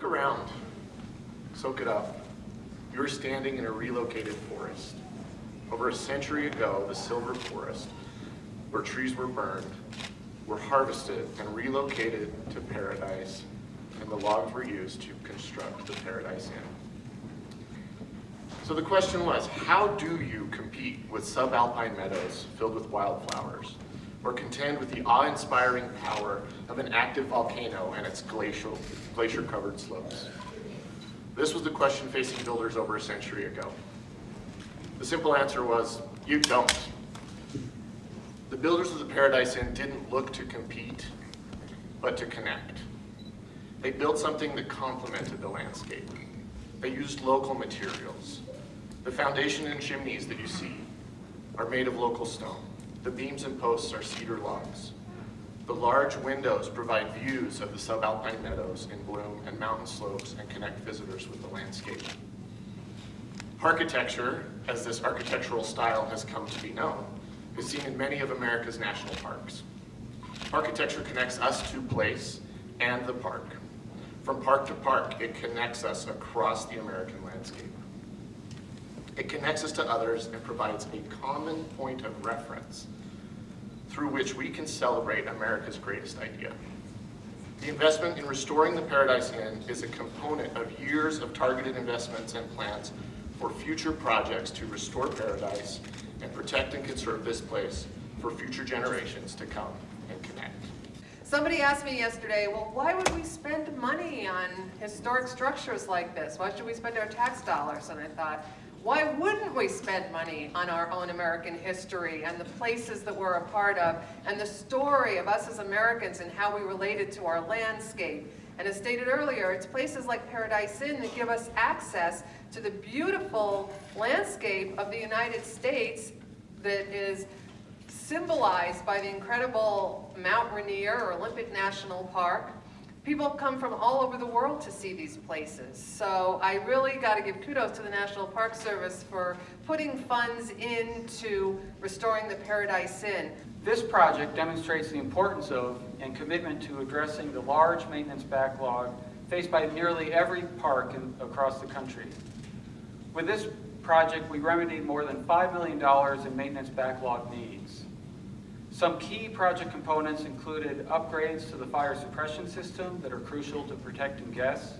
Look around. Soak it up. You're standing in a relocated forest. Over a century ago, the silver forest, where trees were burned, were harvested and relocated to paradise, and the logs were used to construct the Paradise Inn. So the question was, how do you compete with subalpine meadows filled with wildflowers, or contend with the awe-inspiring power of an active volcano and its glacial, glacier-covered slopes? This was the question facing builders over a century ago. The simple answer was, you don't. The builders of the Paradise Inn didn't look to compete, but to connect. They built something that complemented the landscape. They used local materials. The foundation and chimneys that you see are made of local stone. The beams and posts are cedar logs. The large windows provide views of the subalpine meadows in bloom and mountain slopes and connect visitors with the landscape. Parkitecture, as this architectural style has come to be known, is seen in many of America's national parks. Parkitecture connects us to place and the park. From park to park, it connects us across the American landscape. It connects us to others and provides a common point of reference through which we can celebrate America's greatest idea. The investment in restoring the Paradise Inn is a component of years of targeted investments and plans for future projects to restore paradise and protect and conserve this place for future generations to come and connect. Somebody asked me yesterday, well, why would we spend money on historic structures like this? Why should we spend our tax dollars? And I thought, why wouldn't we spend money on our own American history and the places that we're a part of and the story of us as Americans and how we related to our landscape? And as stated earlier, it's places like Paradise Inn that give us access to the beautiful landscape of the United States that is symbolized by the incredible Mount Rainier or Olympic National Park. People come from all over the world to see these places. So I really got to give kudos to the National Park Service for putting funds into restoring the Paradise Inn. This project demonstrates the importance of and commitment to addressing the large maintenance backlog faced by nearly every park in, across the country. With this project, we remedied more than $5 million in maintenance backlog needs. Some key project components included upgrades to the fire suppression system that are crucial to protecting guests,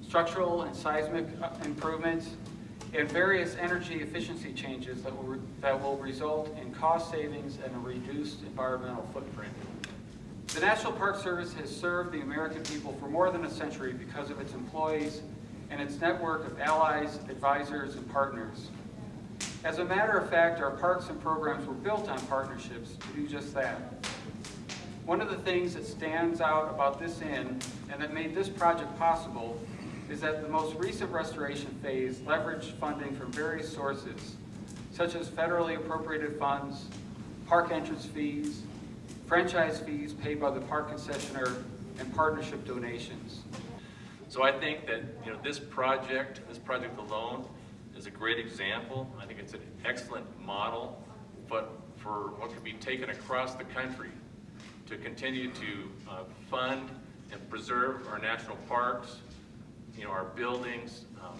structural and seismic uh, improvements, and various energy efficiency changes that will, that will result in cost savings and a reduced environmental footprint. The National Park Service has served the American people for more than a century because of its employees and its network of allies, advisors, and partners. As a matter of fact, our parks and programs were built on partnerships to do just that. One of the things that stands out about this inn and that made this project possible is that the most recent restoration phase leveraged funding from various sources, such as federally appropriated funds, park entrance fees, franchise fees paid by the park concessionaire, and partnership donations. So I think that you know this project, this project alone, is a great example. I think it's an excellent model, but for what could be taken across the country to continue to uh, fund and preserve our national parks, you know, our buildings, um,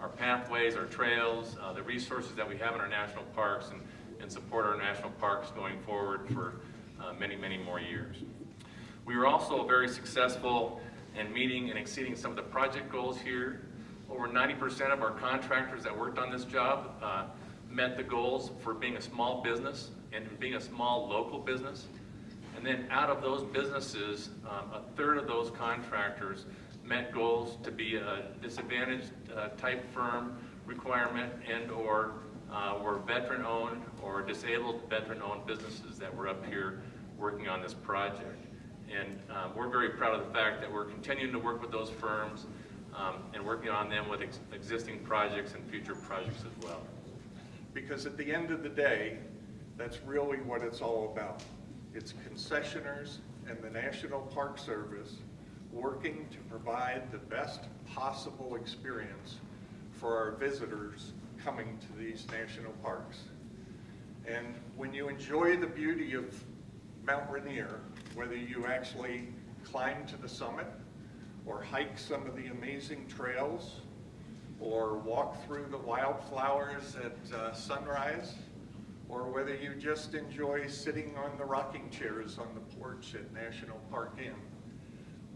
our pathways, our trails, uh, the resources that we have in our national parks, and, and support our national parks going forward for uh, many, many more years. We were also very successful in meeting and exceeding some of the project goals here. Over 90% of our contractors that worked on this job uh, met the goals for being a small business and being a small local business. And then out of those businesses, um, a third of those contractors met goals to be a disadvantaged uh, type firm requirement and or uh, were veteran owned or disabled veteran owned businesses that were up here working on this project. And um, we're very proud of the fact that we're continuing to work with those firms um, and working on them with ex existing projects and future projects as well. Because at the end of the day, that's really what it's all about. It's concessioners and the National Park Service working to provide the best possible experience for our visitors coming to these national parks. And when you enjoy the beauty of Mount Rainier, whether you actually climb to the summit or hike some of the amazing trails, or walk through the wildflowers at uh, sunrise, or whether you just enjoy sitting on the rocking chairs on the porch at National Park Inn.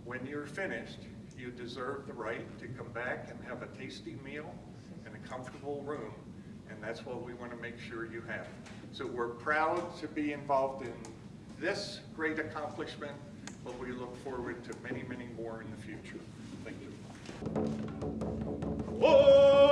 When you're finished, you deserve the right to come back and have a tasty meal and a comfortable room, and that's what we want to make sure you have. So we're proud to be involved in this great accomplishment, but we look forward to many, many more in the future. Thank you.